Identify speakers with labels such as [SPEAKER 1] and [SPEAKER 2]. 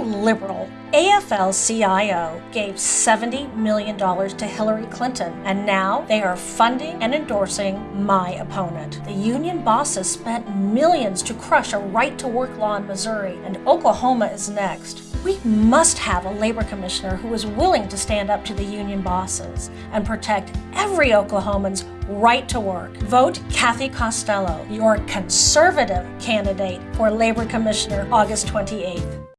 [SPEAKER 1] liberal. AFL-CIO gave $70 million to Hillary Clinton, and now they are funding and endorsing my opponent. The union bosses spent millions to crush a right-to-work law in Missouri, and Oklahoma is next. We must have a labor commissioner who is willing to stand up to the union bosses and protect every Oklahoman's right to work. Vote Cathy Costello, your conservative candidate for labor commissioner August 28th.